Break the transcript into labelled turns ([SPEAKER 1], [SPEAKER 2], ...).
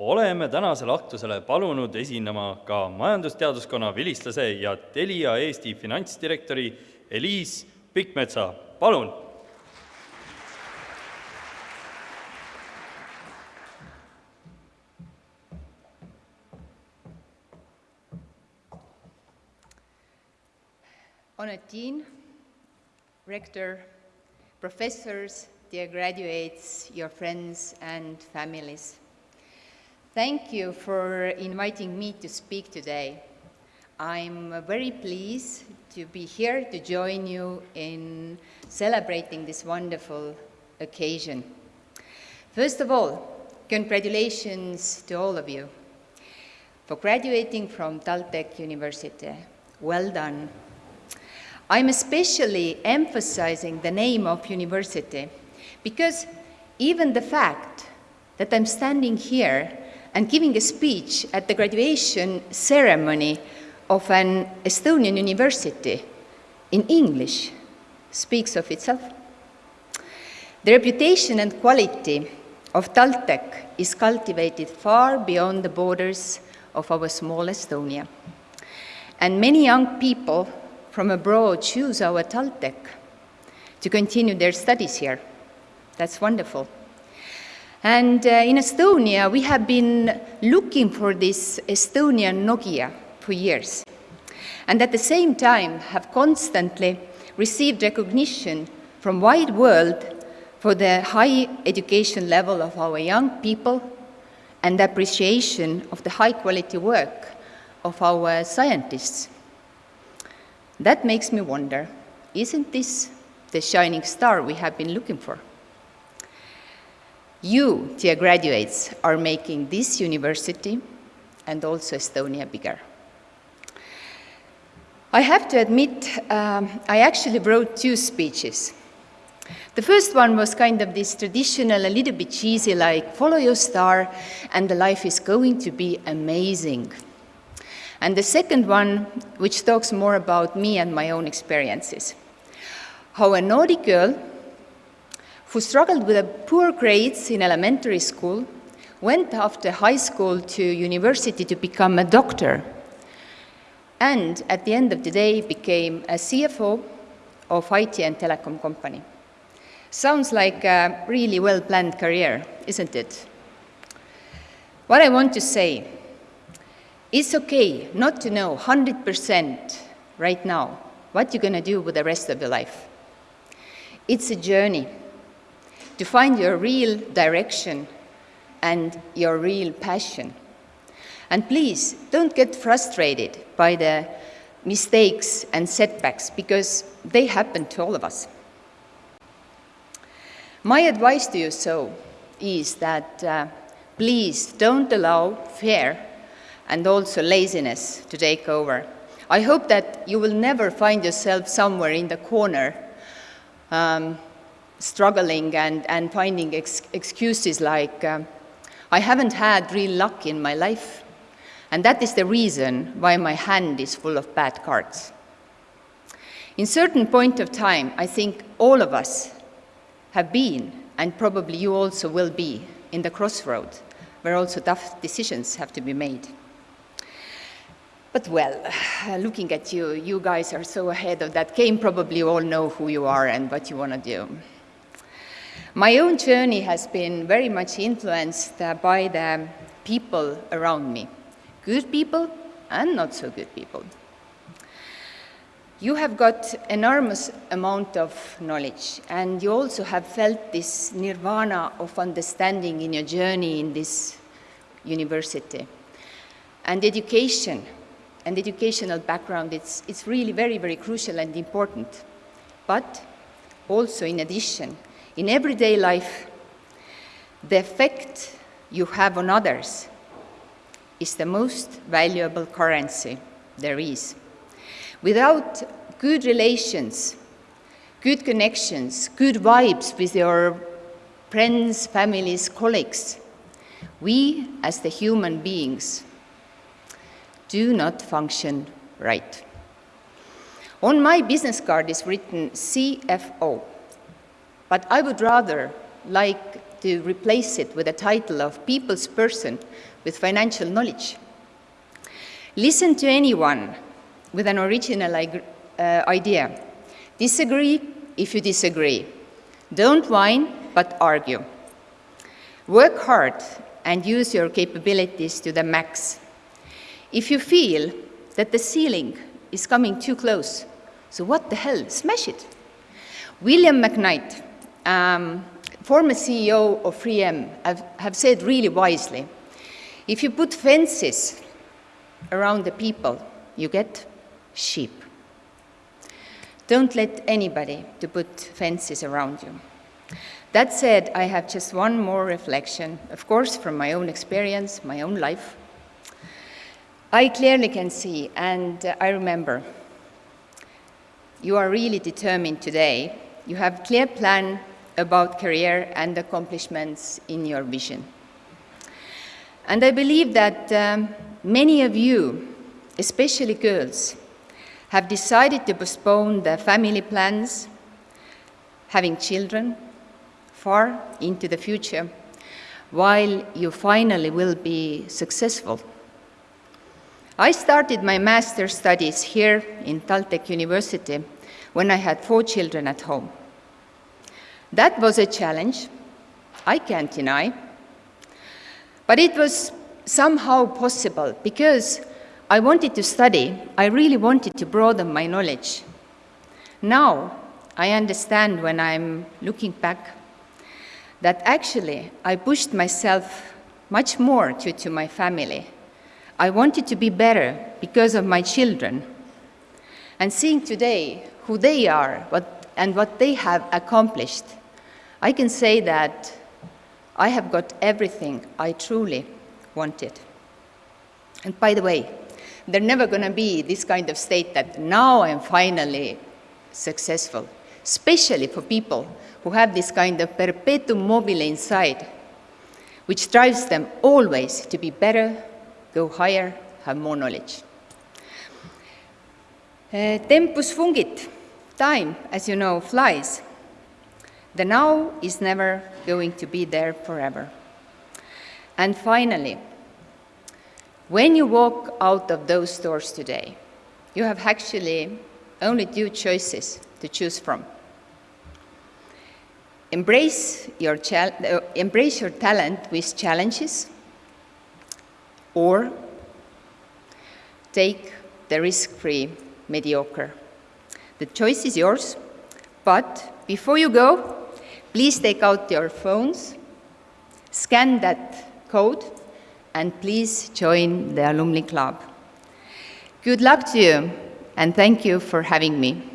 [SPEAKER 1] oleme tänasele aktusele palunud esinema ka majandusteaduskonna vilistlase ja Telia Eesti finantsdirektori Eliis Pikkmetsa. palun!
[SPEAKER 2] Honored Dean, Rector, professors, dear graduates, your friends and families. Thank you for inviting me to speak today. I'm very pleased to be here to join you in celebrating this wonderful occasion. First of all, congratulations to all of you for graduating from Taltech University. Well done. I'm especially emphasizing the name of university because even the fact that I'm standing here and giving a speech at the graduation ceremony of an Estonian university in English speaks of itself. The reputation and quality of Taltech is cultivated far beyond the borders of our small Estonia. And many young people from abroad choose our Taltech to continue their studies here. That's wonderful. And uh, in Estonia, we have been looking for this Estonian Nokia for years. And at the same time, have constantly received recognition from the wide world for the high education level of our young people and appreciation of the high quality work of our scientists. That makes me wonder, isn't this the shining star we have been looking for? You, dear graduates, are making this university and also Estonia bigger. I have to admit, um, I actually wrote two speeches. The first one was kind of this traditional, a little bit cheesy, like follow your star and the life is going to be amazing. And the second one, which talks more about me and my own experiences. How a Nordic girl who struggled with poor grades in elementary school, went after high school to university to become a doctor, and at the end of the day became a CFO of IT and telecom company. Sounds like a really well-planned career, isn't it? What I want to say, it's okay not to know 100% right now what you're going to do with the rest of your life. It's a journey to find your real direction and your real passion. And please, don't get frustrated by the mistakes and setbacks because they happen to all of us. My advice to you so is that uh, please don't allow fear and also laziness to take over. I hope that you will never find yourself somewhere in the corner um, struggling and, and finding ex excuses like, um, I haven't had real luck in my life, and that is the reason why my hand is full of bad cards. In certain point of time, I think all of us have been, and probably you also will be, in the crossroad, where also tough decisions have to be made. But well, looking at you, you guys are so ahead of that game, probably you all know who you are and what you want to do. My own journey has been very much influenced uh, by the people around me, good people and not so good people. You have got enormous amount of knowledge and you also have felt this nirvana of understanding in your journey in this university. And education and educational background, it's, it's really very, very crucial and important. But also in addition, in everyday life, the effect you have on others is the most valuable currency there is. Without good relations, good connections, good vibes with your friends, families, colleagues, we as the human beings do not function right. On my business card is written CFO, but I would rather like to replace it with a title of people's person with financial knowledge. Listen to anyone with an original uh, idea. Disagree if you disagree. Don't whine, but argue. Work hard and use your capabilities to the max. If you feel that the ceiling is coming too close, so what the hell, smash it. William McKnight, um, former CEO of 3M, have, have said really wisely, if you put fences around the people, you get sheep. Don't let anybody to put fences around you. That said, I have just one more reflection, of course, from my own experience, my own life. I clearly can see, and uh, I remember, you are really determined today. You have clear plan about career and accomplishments in your vision. And I believe that um, many of you, especially girls, have decided to postpone their family plans, having children, far into the future, while you finally will be successful. I started my master's studies here in TalTech University when I had four children at home. That was a challenge, I can't deny, but it was somehow possible because I wanted to study, I really wanted to broaden my knowledge. Now, I understand when I'm looking back that actually I pushed myself much more due to my family. I wanted to be better because of my children. And seeing today who they are what, and what they have accomplished, I can say that I have got everything I truly wanted. And by the way, there's never going to be this kind of state that now I'm finally successful, especially for people who have this kind of perpetuum mobile inside, which drives them always to be better, go higher, have more knowledge. Uh, tempus fungit, time, as you know, flies. The now is never going to be there forever. And finally, when you walk out of those doors today, you have actually only two choices to choose from. Embrace your, uh, embrace your talent with challenges, or take the risk-free mediocre. The choice is yours, but before you go, please take out your phones, scan that code, and please join the Alumni Club. Good luck to you, and thank you for having me.